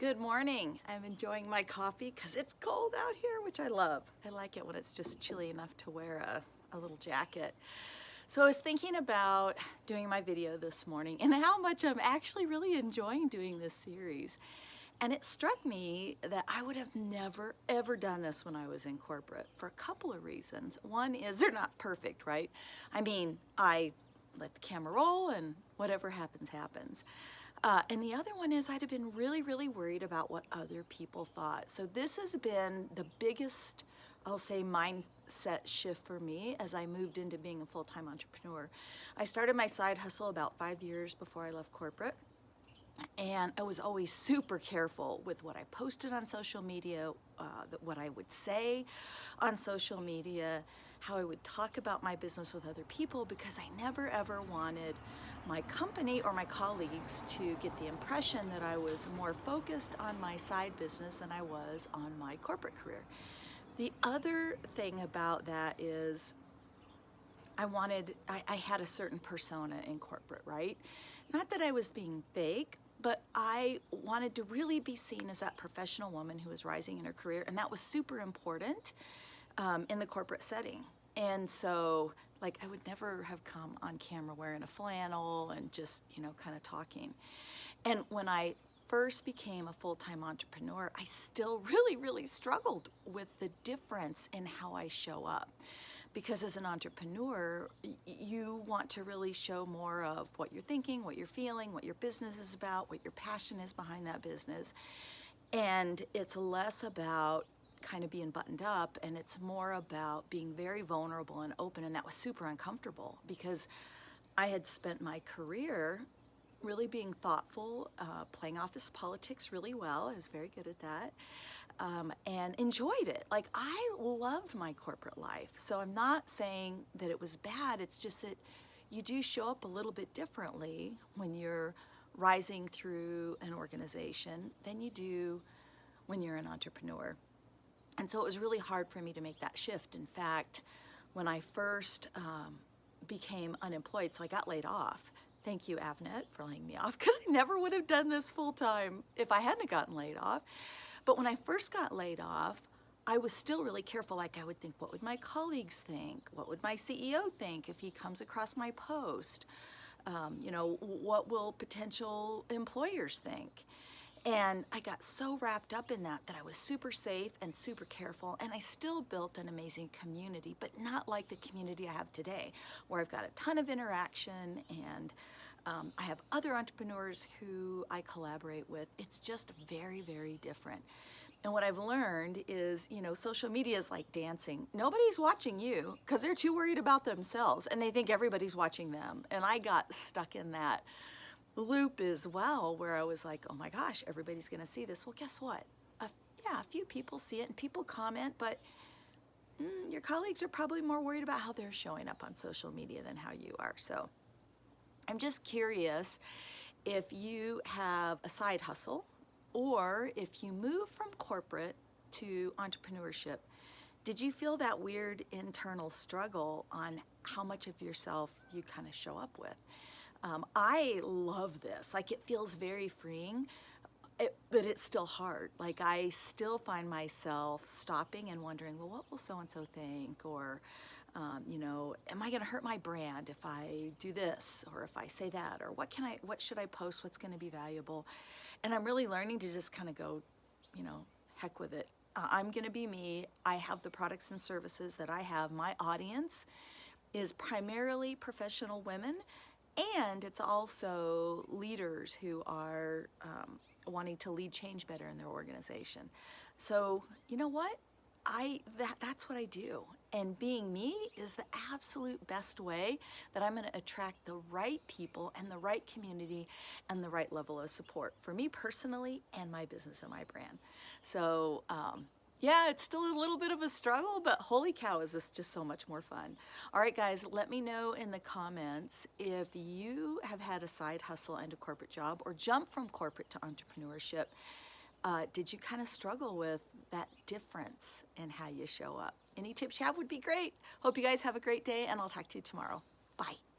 Good morning. I'm enjoying my coffee because it's cold out here, which I love. I like it when it's just chilly enough to wear a, a little jacket. So I was thinking about doing my video this morning and how much I'm actually really enjoying doing this series. And it struck me that I would have never, ever done this when I was in corporate for a couple of reasons. One is they're not perfect, right? I mean, I let the camera roll and whatever happens, happens. Uh, and the other one is I'd have been really, really worried about what other people thought. So this has been the biggest, I'll say, mindset shift for me as I moved into being a full-time entrepreneur. I started my side hustle about five years before I left corporate. And I was always super careful with what I posted on social media, uh, what I would say on social media, how I would talk about my business with other people because I never ever wanted my company or my colleagues to get the impression that I was more focused on my side business than I was on my corporate career. The other thing about that is I wanted, I, I had a certain persona in corporate, right? Not that I was being fake, but I wanted to really be seen as that professional woman who was rising in her career, and that was super important um, in the corporate setting. And so, like, I would never have come on camera wearing a flannel and just, you know, kind of talking. And when I first became a full-time entrepreneur, I still really, really struggled with the difference in how I show up because as an entrepreneur, you want to really show more of what you're thinking, what you're feeling, what your business is about, what your passion is behind that business. And it's less about kind of being buttoned up and it's more about being very vulnerable and open and that was super uncomfortable because I had spent my career really being thoughtful, uh, playing office politics really well. I was very good at that um, and enjoyed it. Like I loved my corporate life. So I'm not saying that it was bad. It's just that you do show up a little bit differently when you're rising through an organization than you do when you're an entrepreneur. And so it was really hard for me to make that shift. In fact, when I first um, became unemployed, so I got laid off. Thank you, Avnet, for laying me off because I never would have done this full time if I hadn't gotten laid off. But when I first got laid off, I was still really careful. Like I would think, what would my colleagues think? What would my CEO think if he comes across my post? Um, you know, what will potential employers think? And I got so wrapped up in that that I was super safe and super careful and I still built an amazing community, but not like the community I have today, where I've got a ton of interaction and um, I have other entrepreneurs who I collaborate with. It's just very, very different. And what I've learned is, you know, social media is like dancing. Nobody's watching you because they're too worried about themselves and they think everybody's watching them. And I got stuck in that loop as well where I was like, oh my gosh, everybody's going to see this. Well, guess what? A, yeah, a few people see it and people comment, but mm, your colleagues are probably more worried about how they're showing up on social media than how you are. So I'm just curious if you have a side hustle or if you move from corporate to entrepreneurship, did you feel that weird internal struggle on how much of yourself you kind of show up with? Um, I love this. Like it feels very freeing, it, but it's still hard. Like I still find myself stopping and wondering, well, what will so-and-so think? Or um, you know, am I going to hurt my brand if I do this or if I say that or what can I, what should I post? What's going to be valuable? And I'm really learning to just kind of go, you know, heck with it. I'm going to be me. I have the products and services that I have. My audience is primarily professional women and it's also leaders who are um, wanting to lead change better in their organization. So, you know what? I that that's what I do. And being me is the absolute best way that I'm going to attract the right people and the right community and the right level of support for me personally and my business and my brand. So, um, yeah, it's still a little bit of a struggle, but holy cow, is this just so much more fun. All right, guys, let me know in the comments if you have had a side hustle and a corporate job or jump from corporate to entrepreneurship. Uh, did you kind of struggle with that difference in how you show up? Any tips you have would be great. Hope you guys have a great day and I'll talk to you tomorrow. Bye.